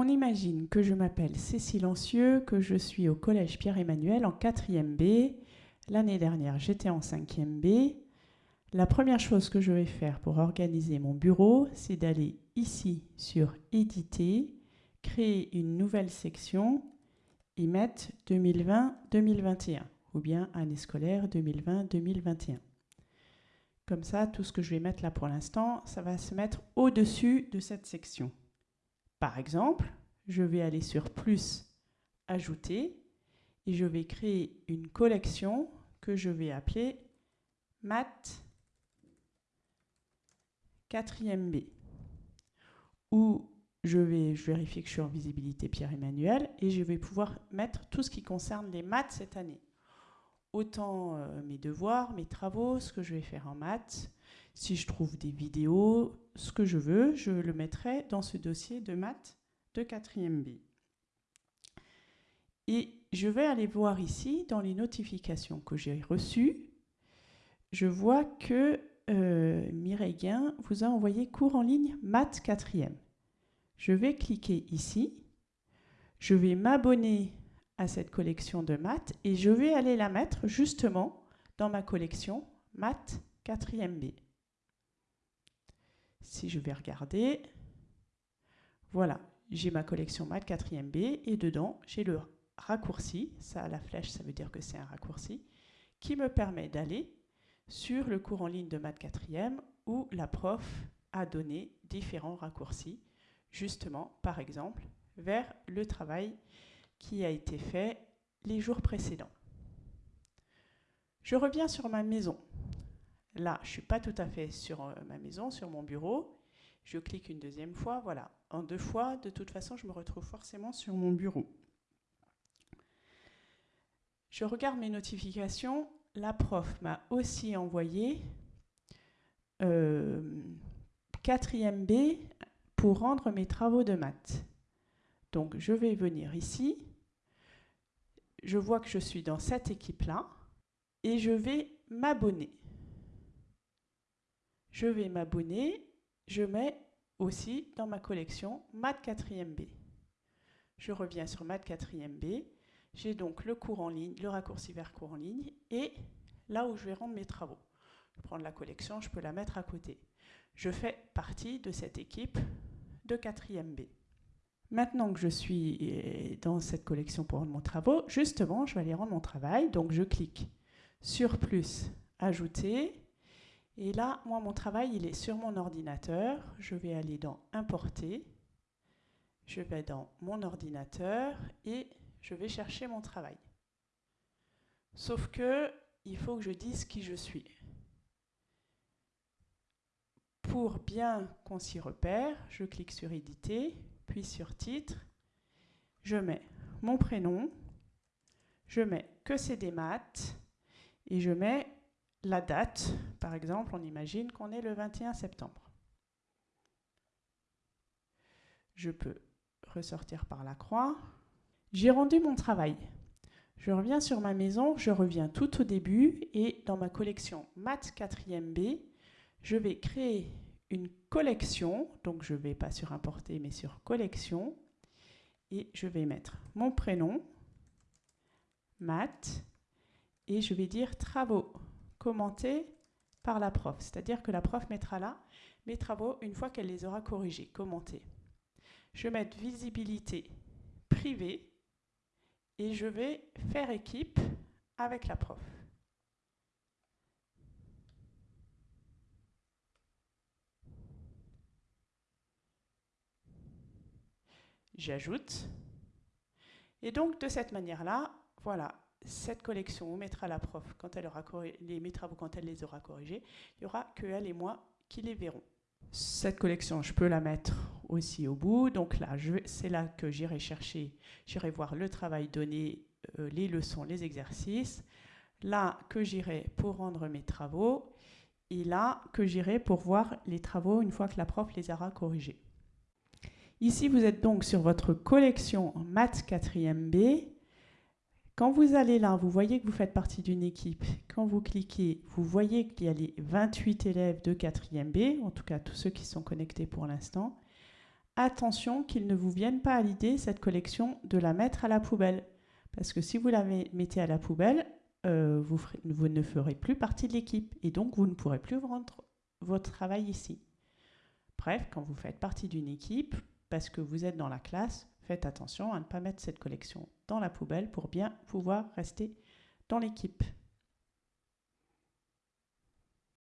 On imagine que je m'appelle Cécile Silencieux, que je suis au collège Pierre-Emmanuel en 4e B. L'année dernière, j'étais en 5e B. La première chose que je vais faire pour organiser mon bureau, c'est d'aller ici sur Éditer, créer une nouvelle section et mettre 2020-2021 ou bien année scolaire 2020-2021. Comme ça, tout ce que je vais mettre là pour l'instant, ça va se mettre au-dessus de cette section. Par exemple, je vais aller sur Plus, Ajouter, et je vais créer une collection que je vais appeler Math 4e B, où je vais vérifier que je suis en visibilité Pierre-Emmanuel, et je vais pouvoir mettre tout ce qui concerne les maths cette année autant euh, mes devoirs, mes travaux, ce que je vais faire en maths. Si je trouve des vidéos, ce que je veux, je le mettrai dans ce dossier de maths de 4e B. Et je vais aller voir ici, dans les notifications que j'ai reçues, je vois que euh, Mireille Guin vous a envoyé cours en ligne maths 4e. Je vais cliquer ici. Je vais m'abonner à cette collection de maths et je vais aller la mettre justement dans ma collection maths 4e B. Si je vais regarder, voilà, j'ai ma collection maths 4e B et dedans j'ai le raccourci, ça la flèche ça veut dire que c'est un raccourci, qui me permet d'aller sur le cours en ligne de maths 4e où la prof a donné différents raccourcis, justement par exemple vers le travail qui a été fait les jours précédents. Je reviens sur ma maison. Là, je ne suis pas tout à fait sur euh, ma maison, sur mon bureau. Je clique une deuxième fois, voilà. En deux fois, de toute façon, je me retrouve forcément sur mon bureau. Je regarde mes notifications. La prof m'a aussi envoyé euh, 4e B pour rendre mes travaux de maths. Donc, je vais venir ici je vois que je suis dans cette équipe-là et je vais m'abonner. Je vais m'abonner, je mets aussi dans ma collection Math 4e B. Je reviens sur Math 4e B. J'ai donc le cours en ligne, le raccourci vers cours en ligne et là où je vais rendre mes travaux. Je prends la collection, je peux la mettre à côté. Je fais partie de cette équipe de 4e B. Maintenant que je suis euh, dans cette collection pour rendre mon travail, justement, je vais aller rendre mon travail. Donc, je clique sur plus, ajouter. Et là, moi, mon travail, il est sur mon ordinateur. Je vais aller dans importer. Je vais dans mon ordinateur et je vais chercher mon travail. Sauf que il faut que je dise qui je suis. Pour bien qu'on s'y repère, je clique sur éditer puis sur titre, je mets mon prénom, je mets que c'est des maths, et je mets la date. Par exemple, on imagine qu'on est le 21 septembre. Je peux ressortir par la croix. J'ai rendu mon travail. Je reviens sur ma maison, je reviens tout au début et dans ma collection Maths 4e B, je vais créer une collection, donc je ne vais pas sur importer mais sur collection, et je vais mettre mon prénom, maths, et je vais dire travaux commentés par la prof, c'est-à-dire que la prof mettra là mes travaux une fois qu'elle les aura corrigés, commentés. Je vais mettre visibilité privée et je vais faire équipe avec la prof. j'ajoute. Et donc, de cette manière-là, voilà, cette collection, on mettra la prof quand elle aura les, mes travaux quand elle les aura corrigés. Il n'y aura que elle et moi qui les verront. Cette collection, je peux la mettre aussi au bout. Donc là, c'est là que j'irai chercher, j'irai voir le travail donné, euh, les leçons, les exercices. Là, que j'irai pour rendre mes travaux. Et là, que j'irai pour voir les travaux une fois que la prof les aura corrigés. Ici, vous êtes donc sur votre collection maths 4e B. Quand vous allez là, vous voyez que vous faites partie d'une équipe. Quand vous cliquez, vous voyez qu'il y a les 28 élèves de 4e B, en tout cas tous ceux qui sont connectés pour l'instant. attention qu'il ne vous vienne pas à l'idée, cette collection, de la mettre à la poubelle. Parce que si vous la mettez à la poubelle, euh, vous, vous, ne ferez plus partie de l'équipe et donc vous ne pourrez plus rendre votre travail ici. Bref, quand vous faites partie d'une équipe, parce que vous êtes dans la classe, faites attention à ne pas mettre cette collection dans la poubelle pour bien pouvoir rester dans l'équipe.